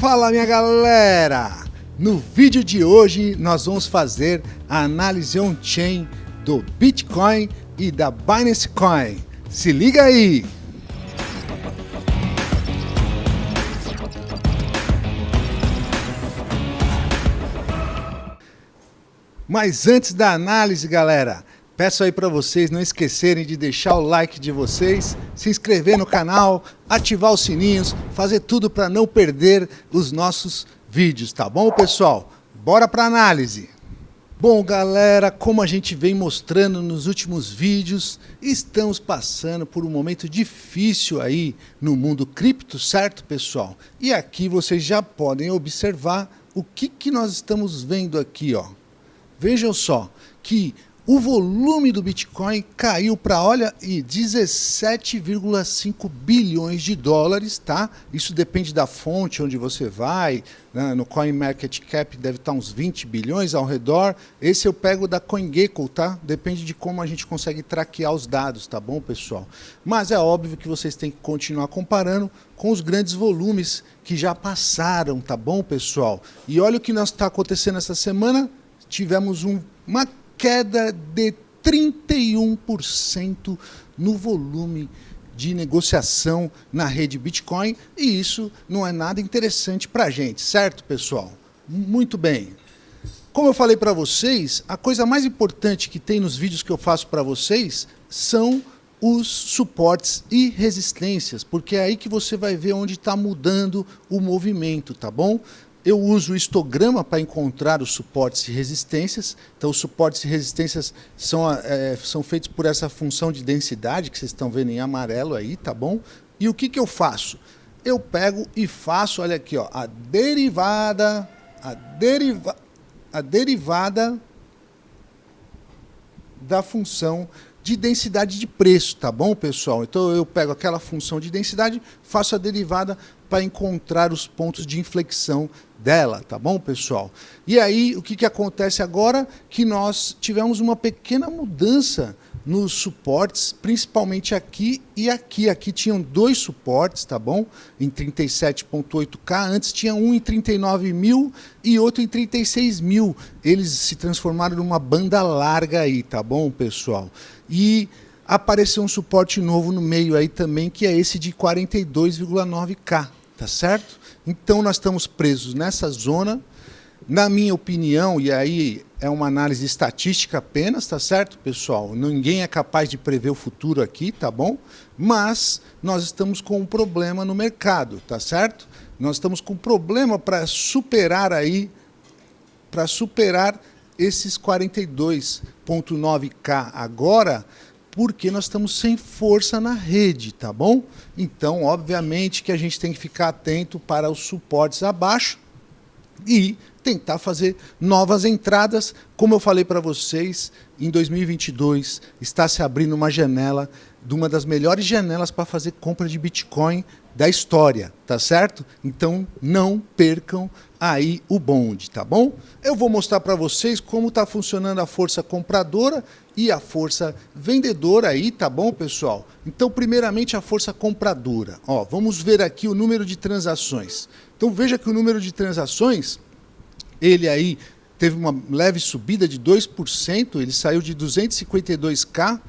Fala minha galera! No vídeo de hoje nós vamos fazer a análise on-chain do Bitcoin e da Binance Coin. Se liga aí! Mas antes da análise, galera, peço aí para vocês não esquecerem de deixar o like de vocês, se inscrever no canal, ativar os sininhos, fazer tudo para não perder os nossos vídeos, tá bom, pessoal? Bora para análise. Bom, galera, como a gente vem mostrando nos últimos vídeos, estamos passando por um momento difícil aí no mundo cripto, certo, pessoal? E aqui vocês já podem observar o que, que nós estamos vendo aqui, ó. Vejam só que o volume do Bitcoin caiu para, olha, 17,5 bilhões de dólares, tá? Isso depende da fonte onde você vai, né? no CoinMarketCap deve estar uns 20 bilhões ao redor. Esse eu pego da CoinGecko, tá? Depende de como a gente consegue traquear os dados, tá bom, pessoal? Mas é óbvio que vocês têm que continuar comparando com os grandes volumes que já passaram, tá bom, pessoal? E olha o que está acontecendo essa semana, tivemos um, uma queda de 31% no volume de negociação na rede Bitcoin e isso não é nada interessante para a gente, certo, pessoal? Muito bem. Como eu falei para vocês, a coisa mais importante que tem nos vídeos que eu faço para vocês são os suportes e resistências, porque é aí que você vai ver onde está mudando o movimento, tá bom? Eu uso o histograma para encontrar os suportes e resistências. Então, os suportes e resistências são, é, são feitos por essa função de densidade que vocês estão vendo em amarelo aí, tá bom? E o que, que eu faço? Eu pego e faço, olha aqui, ó, a derivada, a, deriva, a derivada da função de densidade de preço, tá bom, pessoal? Então eu pego aquela função de densidade, faço a derivada para encontrar os pontos de inflexão dela, tá bom, pessoal? E aí, o que, que acontece agora? Que nós tivemos uma pequena mudança nos suportes, principalmente aqui e aqui. Aqui tinham dois suportes, tá bom? Em 37.8K, antes tinha um em 39 mil e outro em 36 mil. Eles se transformaram numa banda larga aí, tá bom, pessoal? E apareceu um suporte novo no meio aí também, que é esse de 42,9K, tá certo? Então nós estamos presos nessa zona. Na minha opinião, e aí é uma análise estatística apenas, tá certo, pessoal? Ninguém é capaz de prever o futuro aqui, tá bom? Mas nós estamos com um problema no mercado, tá certo? Nós estamos com um problema para superar aí, para superar esses 42.9K agora, porque nós estamos sem força na rede, tá bom? Então, obviamente que a gente tem que ficar atento para os suportes abaixo e tentar fazer novas entradas. Como eu falei para vocês, em 2022 está se abrindo uma janela, de uma das melhores janelas para fazer compra de Bitcoin da história, tá certo? Então não percam aí o bonde, tá bom? Eu vou mostrar para vocês como está funcionando a força compradora e a força vendedora aí, tá bom, pessoal? Então, primeiramente, a força compradora. Ó, vamos ver aqui o número de transações. Então, veja que o número de transações, ele aí teve uma leve subida de 2%, ele saiu de 252K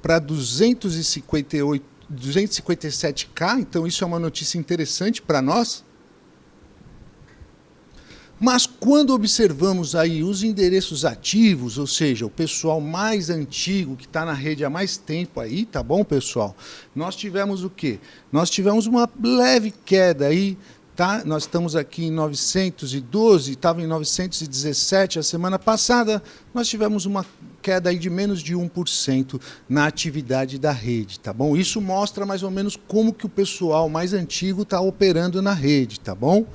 para 258 257K, então isso é uma notícia interessante para nós. Mas quando observamos aí os endereços ativos, ou seja, o pessoal mais antigo que está na rede há mais tempo aí, tá bom, pessoal? Nós tivemos o quê? Nós tivemos uma leve queda aí Tá? Nós estamos aqui em 912, estava em 917 a semana passada, nós tivemos uma queda aí de menos de 1% na atividade da rede, tá bom? Isso mostra mais ou menos como que o pessoal mais antigo está operando na rede, tá bom?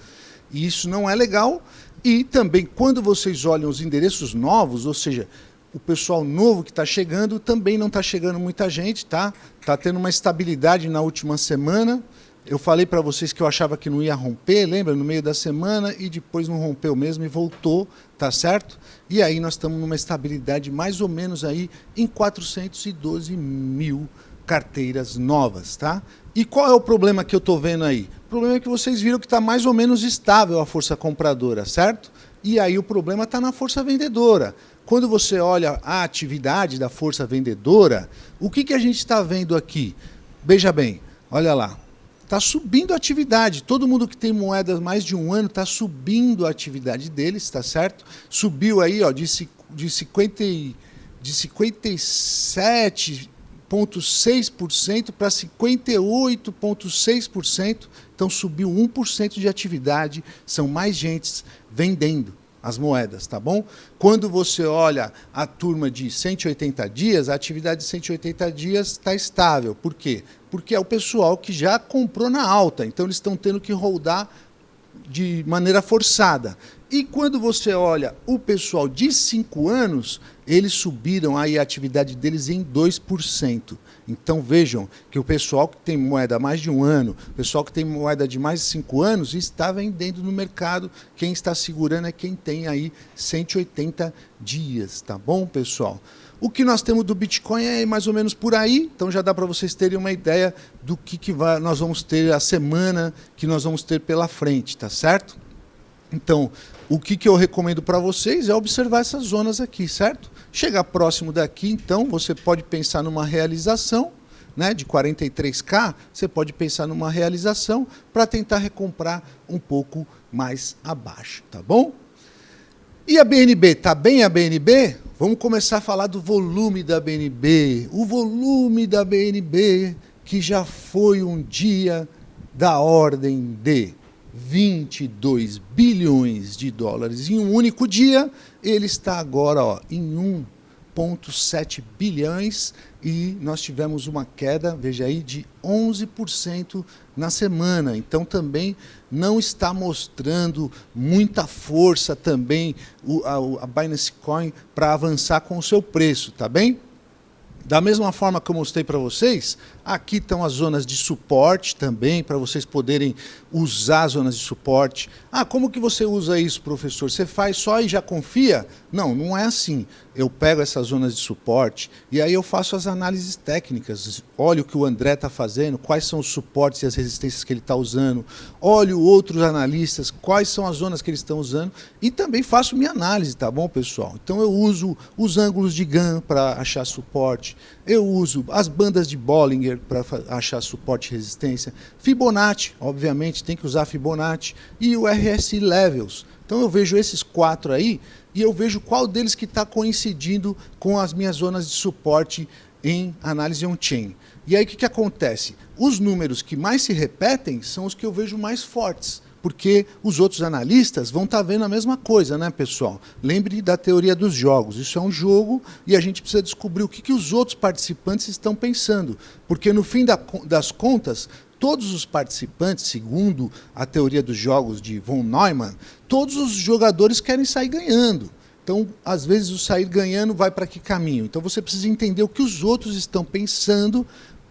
E isso não é legal. E também, quando vocês olham os endereços novos, ou seja, o pessoal novo que está chegando, também não está chegando muita gente, tá? Está tendo uma estabilidade na última semana, eu falei para vocês que eu achava que não ia romper, lembra? No meio da semana e depois não rompeu mesmo e voltou, tá certo? E aí nós estamos numa estabilidade mais ou menos aí em 412 mil carteiras novas, tá? E qual é o problema que eu estou vendo aí? O problema é que vocês viram que está mais ou menos estável a força compradora, certo? E aí o problema está na força vendedora. Quando você olha a atividade da força vendedora, o que, que a gente está vendo aqui? Veja bem, olha lá. Está subindo a atividade. Todo mundo que tem moedas mais de um ano está subindo a atividade deles, está certo? Subiu aí ó, de, de, 50, de 57,6% para 58,6%. Então subiu 1% de atividade. São mais gente vendendo as moedas, tá bom? Quando você olha a turma de 180 dias, a atividade de 180 dias está estável. Por quê? Porque é o pessoal que já comprou na alta, então eles estão tendo que rodar de maneira forçada. E quando você olha o pessoal de 5 anos, eles subiram aí a atividade deles em 2%. Então vejam que o pessoal que tem moeda mais de um ano, o pessoal que tem moeda de mais de 5 anos, está vendendo no mercado. Quem está segurando é quem tem aí 180 dias, tá bom, pessoal? O que nós temos do Bitcoin é mais ou menos por aí, então já dá para vocês terem uma ideia do que, que vai, nós vamos ter a semana que nós vamos ter pela frente, tá certo? Então, o que, que eu recomendo para vocês é observar essas zonas aqui, certo? Chegar próximo daqui, então, você pode pensar numa realização, né, de 43K, você pode pensar numa realização para tentar recomprar um pouco mais abaixo, tá bom? E a BNB, tá bem a BNB? Vamos começar a falar do volume da BNB. O volume da BNB, que já foi um dia da ordem de 22 bilhões de dólares em um único dia, ele está agora ó, em 1,7 bilhões e nós tivemos uma queda, veja aí, de 11% na semana. Então também não está mostrando muita força também o, a, a Binance Coin para avançar com o seu preço, tá bem? Da mesma forma que eu mostrei para vocês, aqui estão as zonas de suporte também, para vocês poderem usar as zonas de suporte. Ah, como que você usa isso, professor? Você faz só e já confia? Não, não é assim. Eu pego essas zonas de suporte e aí eu faço as análises técnicas. Olho o que o André está fazendo, quais são os suportes e as resistências que ele está usando. Olho outros analistas, quais são as zonas que eles estão usando. E também faço minha análise, tá bom, pessoal? Então eu uso os ângulos de GAN para achar suporte. Eu uso as bandas de Bollinger para achar suporte e resistência. Fibonacci, obviamente, tem que usar Fibonacci. E o RSI Levels. Então eu vejo esses quatro aí e eu vejo qual deles que está coincidindo com as minhas zonas de suporte em análise on-chain. E aí o que, que acontece? Os números que mais se repetem são os que eu vejo mais fortes porque os outros analistas vão estar tá vendo a mesma coisa, né, pessoal? Lembre da teoria dos jogos. Isso é um jogo e a gente precisa descobrir o que, que os outros participantes estão pensando. Porque, no fim da, das contas, todos os participantes, segundo a teoria dos jogos de von Neumann, todos os jogadores querem sair ganhando. Então, às vezes, o sair ganhando vai para que caminho? Então, você precisa entender o que os outros estão pensando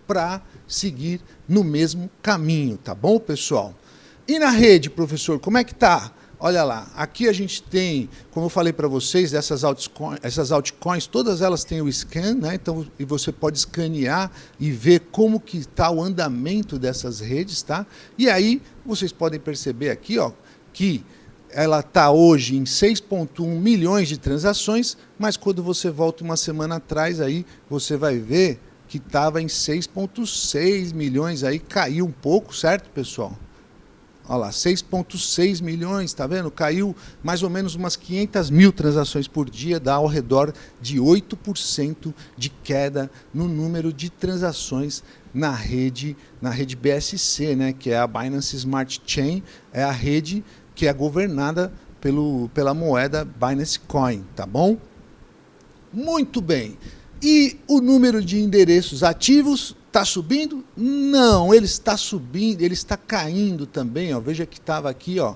para seguir no mesmo caminho, tá bom, pessoal? E na rede, professor, como é que está? Olha lá, aqui a gente tem, como eu falei para vocês, essas altcoins, essas altcoins, todas elas têm o scan, né? Então, e você pode escanear e ver como que está o andamento dessas redes, tá? E aí vocês podem perceber aqui, ó, que ela está hoje em 6,1 milhões de transações, mas quando você volta uma semana atrás, aí você vai ver que estava em 6,6 milhões, aí caiu um pouco, certo, pessoal? Olha lá, 6,6 milhões, tá vendo? Caiu mais ou menos umas 500 mil transações por dia, dá ao redor de 8% de queda no número de transações na rede, na rede BSC, né? que é a Binance Smart Chain, é a rede que é governada pelo, pela moeda Binance Coin, tá bom? Muito bem. E o número de endereços ativos Está subindo? Não, ele está subindo, ele está caindo também. Ó. Veja que estava aqui, ó,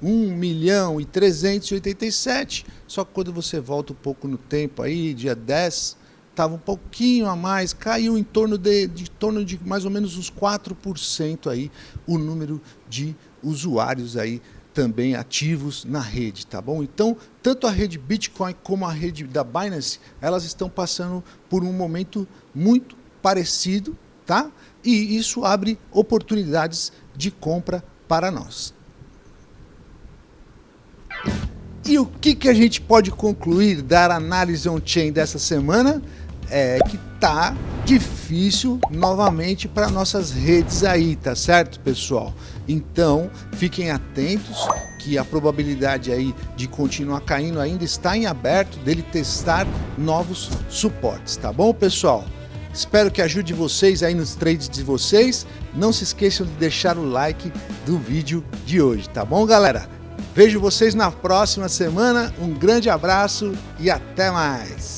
1 milhão e 387. Só que quando você volta um pouco no tempo aí, dia 10, estava um pouquinho a mais, caiu em torno de, de torno de mais ou menos uns 4% aí o número de usuários aí também ativos na rede, tá bom? Então, tanto a rede Bitcoin como a rede da Binance, elas estão passando por um momento muito parecido, tá? E isso abre oportunidades de compra para nós. E o que, que a gente pode concluir da análise on-chain dessa semana? É que tá difícil novamente para nossas redes aí, tá certo, pessoal? Então, fiquem atentos que a probabilidade aí de continuar caindo ainda está em aberto dele testar novos suportes, tá bom, pessoal? Espero que ajude vocês aí nos trades de vocês. Não se esqueçam de deixar o like do vídeo de hoje, tá bom, galera? Vejo vocês na próxima semana. Um grande abraço e até mais.